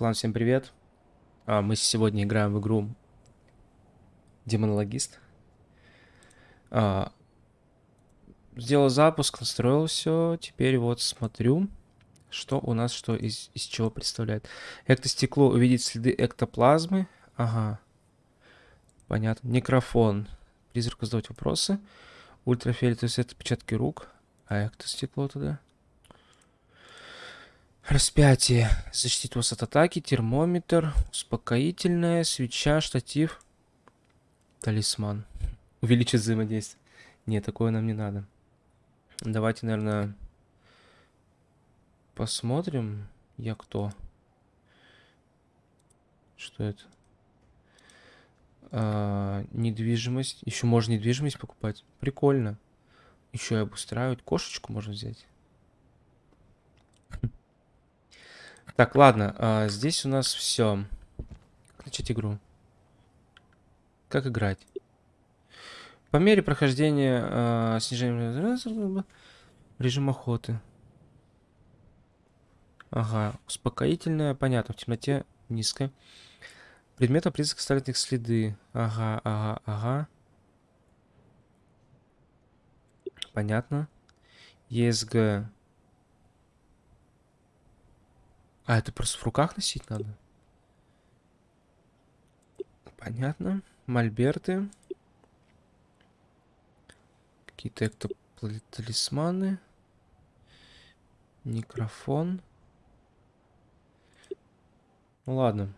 Клан, всем привет. А, мы сегодня играем в игру Демонологист. А, сделал запуск, настроил все. Теперь вот смотрю, что у нас что из, из чего представляет. Эктостекло увидеть следы эктоплазмы. Ага. Понятно. Некрофон. Призраку задавать вопросы. Ультрафиолетовый свет отпечатки рук. А эктостекло туда. Распятие. Защитит вас от атаки. Термометр. Успокоительная. Свеча. Штатив. Талисман. Увеличить взаимодействие. Нет, такое нам не надо. Давайте, наверное, посмотрим. Я кто? Что это? А, недвижимость. Еще можно недвижимость покупать. Прикольно. Еще и обустраивать. Кошечку можно взять. Так, ладно, а, здесь у нас все. начать игру? Как играть? По мере прохождения а, снижения режим охоты. Ага, успокоительная, понятно, в темноте низкая. Предметом признак оставит их следы. Ага, ага, ага. Понятно. ЕСГ А, это просто в руках носить надо? Понятно. Мольберты. Какие-то эктоплазманы. Микрофон. Ну ладно.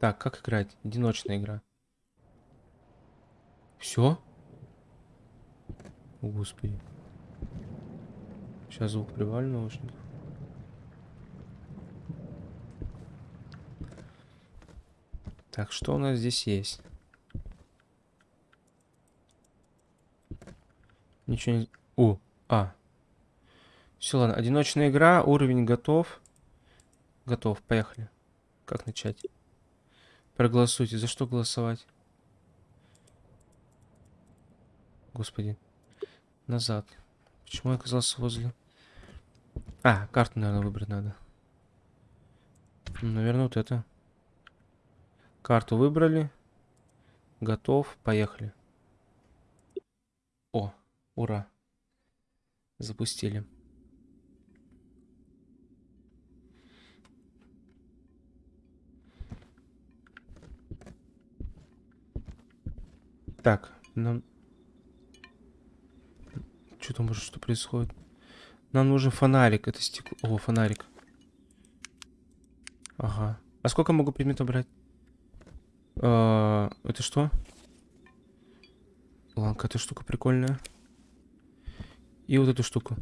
Так, как играть? Одиночная игра. Все? О, господи. Сейчас звук прибавлю наушников. Так, что у нас здесь есть? Ничего не... У, а. Все, ладно. Одиночная игра, уровень готов. Готов, поехали. Как начать? Проголосуйте. За что голосовать? Господи. Назад. Почему я оказался возле... А, карту, наверное, выбрать надо. Наверное, вот это. Карту выбрали. Готов. Поехали. О, ура. Запустили. Так, нам... Что там может, что происходит? Нам нужен фонарик. Это стекло... О, фонарик. Ага. А сколько могу предметов брать? А, это что? Ладно, эта штука прикольная. И вот эту штуку.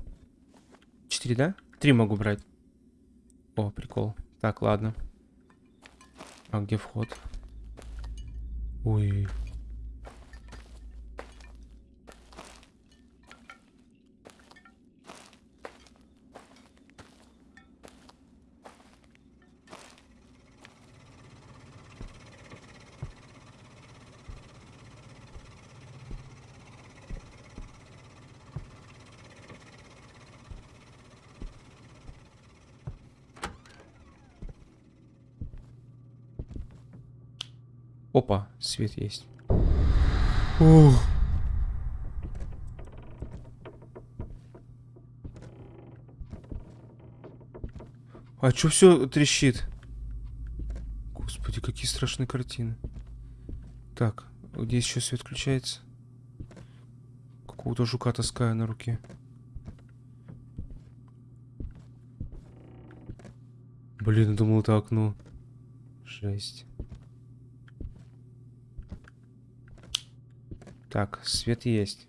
Четыре, да? Три могу брать. О, прикол. Так, ладно. А где вход? Ой. Опа, свет есть. Ух. А чё все трещит? Господи, какие страшные картины. Так, где еще свет включается? Какого-то жука таскаю на руке. Блин, думал, это окно. Жесть. Так, свет есть.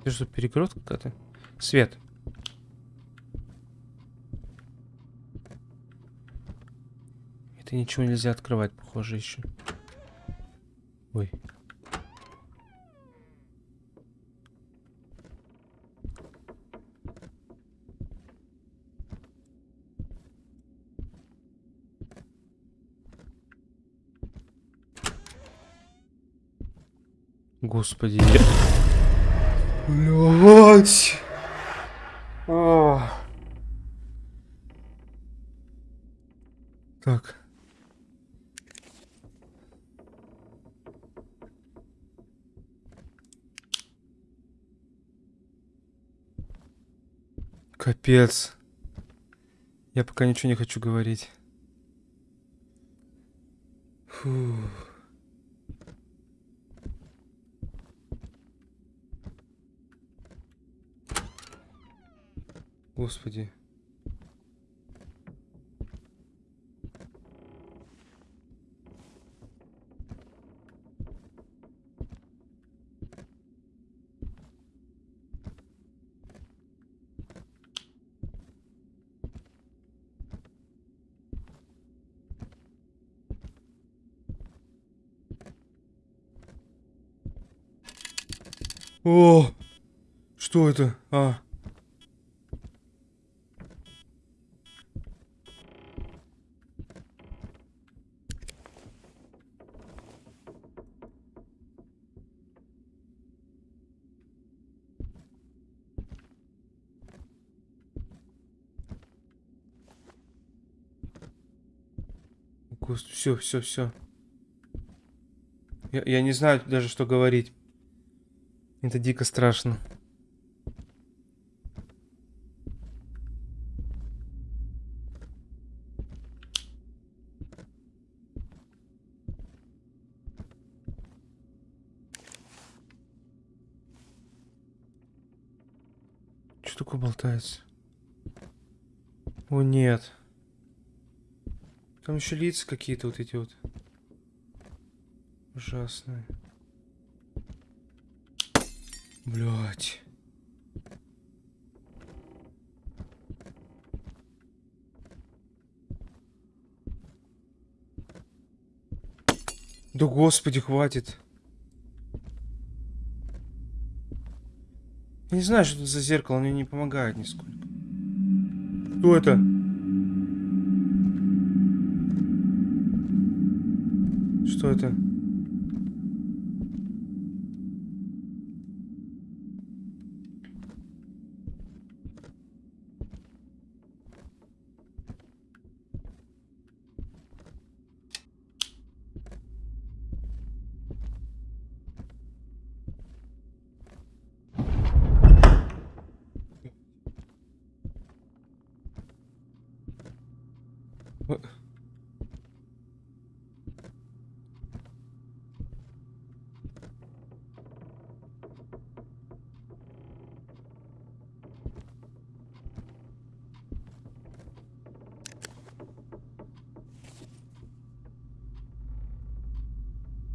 Это что, перегородка какая-то? Свет. Это ничего нельзя открывать, похоже, еще. Ой. Господи. Блять. А. Так. Капец. Я пока ничего не хочу говорить. Фу. Господи. О, что это? А. Господи, все, все, все. Я, я не знаю даже, что говорить. Это дико страшно. Что такое болтается? О, нет. Там еще лица какие-то вот эти вот. Ужасные. Блять. Да господи, хватит. Я не знаю, что это за зеркало, оно не помогает нисколько. Кто это? Что это?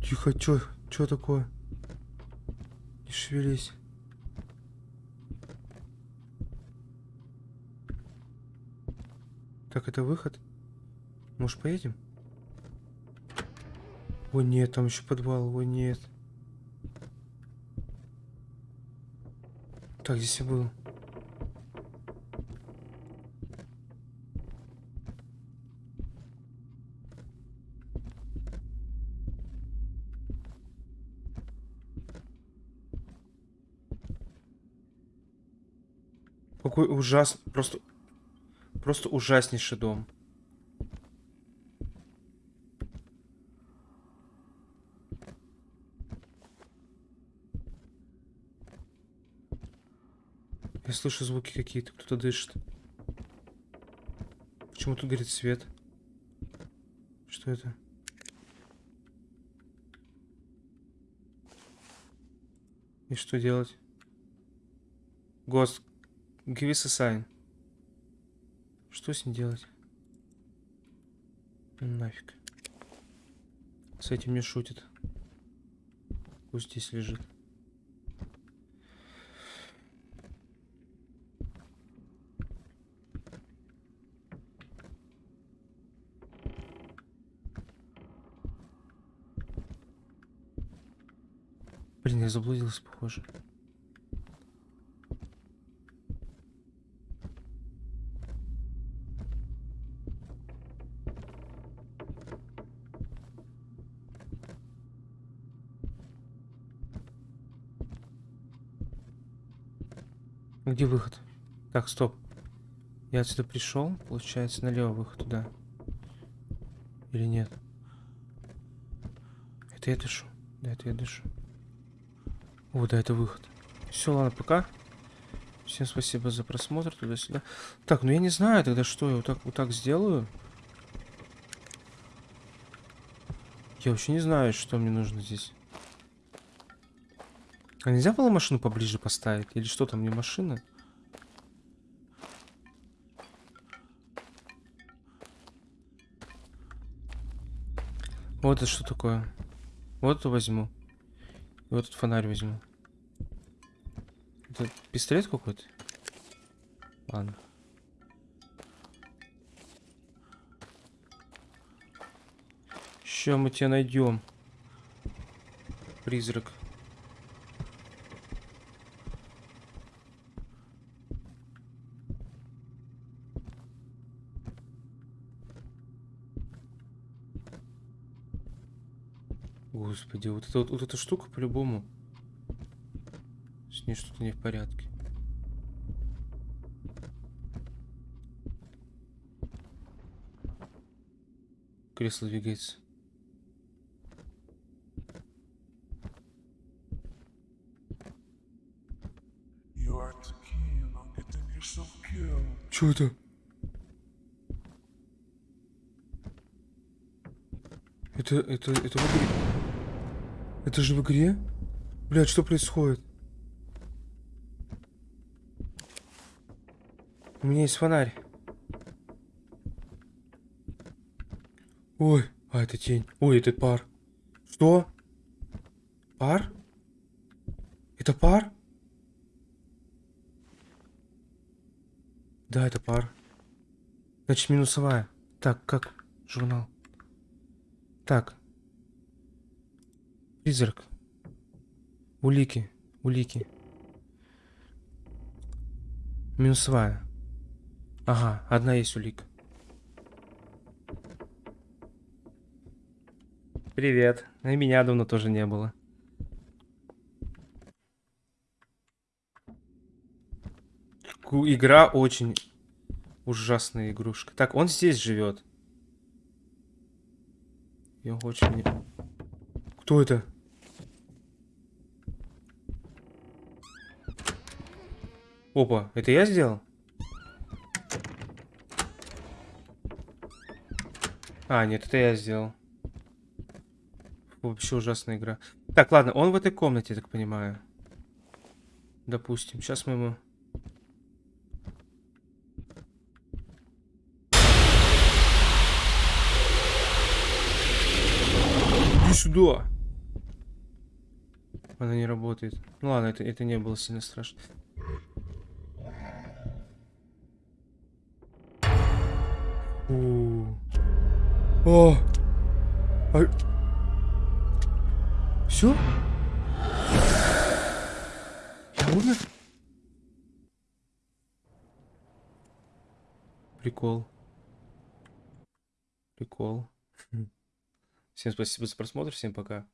Тихо, чё, чё такое? Не шевелись. Так, это выход? Может, поедем? О, нет, там еще подвал. О, нет. Так, здесь я был. Какой ужас... Просто... Просто ужаснейший дом. Я слышу звуки какие-то, кто-то дышит. Почему тут горит свет? Что это? И что делать? Гост, give us a sign. Что с ним делать? Нафиг. С этим не шутит. Пусть здесь лежит. Блин, я заблудился, похоже. Где выход? Так, стоп. Я отсюда пришел, получается, налево выход туда. Или нет? Это я дышу. Да, это я дышу. О, да, это выход. Все, ладно, пока. Всем спасибо за просмотр туда-сюда. Так, ну я не знаю тогда, что я вот так, вот так сделаю. Я вообще не знаю, что мне нужно здесь. А нельзя было машину поближе поставить? Или что там, не машина? Вот это что такое? Вот это возьму. И вот этот фонарь возьму. Это пистолет какой-то? Ладно. Ща мы тебя найдем. Призрак. Господи, вот, это, вот, вот эта штука по-любому. С ней что-то не в порядке. Кресло двигается. Что это? Это, это, это в игре. Это же в игре? Блядь, что происходит? У меня есть фонарь. Ой, а это тень. Ой, это пар. Что? Пар? Это пар? Да, это пар. Значит, минусовая. Так, как? Журнал. Так. Призрак. Улики. Улики. Минусовая. Ага, одна есть улика. Привет. Меня давно тоже не было. Игра очень ужасная игрушка. Так, он здесь живет. Я очень. Кто это? Опа, это я сделал? А, нет, это я сделал. Вообще ужасная игра. Так, ладно, он в этой комнате, так понимаю. Допустим. Сейчас мы ему... Иди сюда! Она не работает. Ну ладно, это, это не было сильно страшно. О! А... Все? Я умер? Прикол. Прикол. Всем спасибо за просмотр, всем пока.